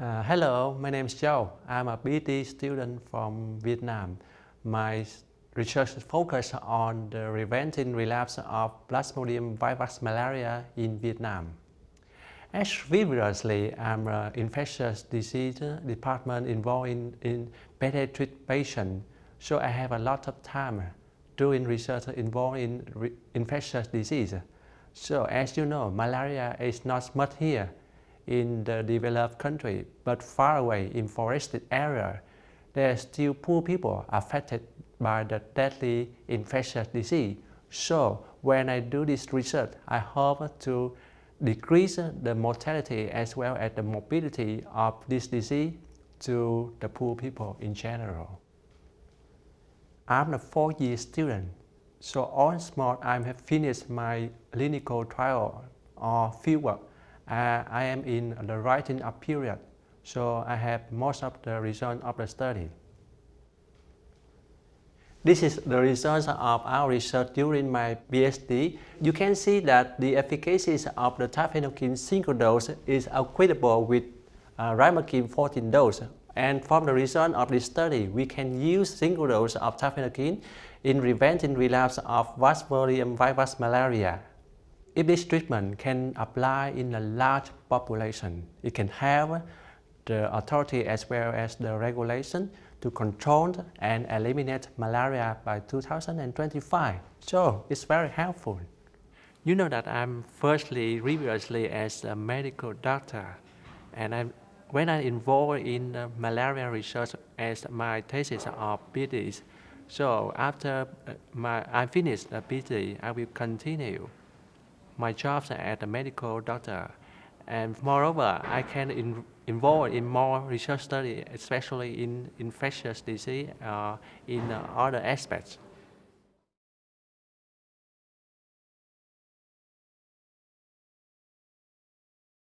Uh, hello, my name is Joe. I'm a PhD student from Vietnam. My research focuses on the preventing relapse of Plasmodium vivax malaria in Vietnam. As previously, I'm an infectious disease department involved in, in pediatric patients, so I have a lot of time doing research involved in infectious disease. So as you know, malaria is not much here in the developed country, but far away in forested area, there are still poor people affected by the deadly infectious disease. So when I do this research, I hope to decrease the mortality as well as the morbidity of this disease to the poor people in general. I'm a four-year student, so on small I have finished my clinical trial or fieldwork uh, I am in the writing up period, so I have most of the results of the study. This is the results of our research during my PhD. You can see that the efficacy of the tafenoquine single dose is equitable with uh, 14 dose. And from the result of this study, we can use single dose of tafenoquine in preventing relapse of Plasmodium vivax malaria. If this treatment can apply in a large population, it can help the authority as well as the regulation to control and eliminate malaria by 2025. So it's very helpful. You know that I'm firstly, previously as a medical doctor, and I'm, when I involved in malaria research as my thesis of PhD, so after uh, my, I finished the PhD, I will continue my job as a medical doctor. And moreover, I can in, involve in more research study, especially in infectious disease uh, in uh, other aspects.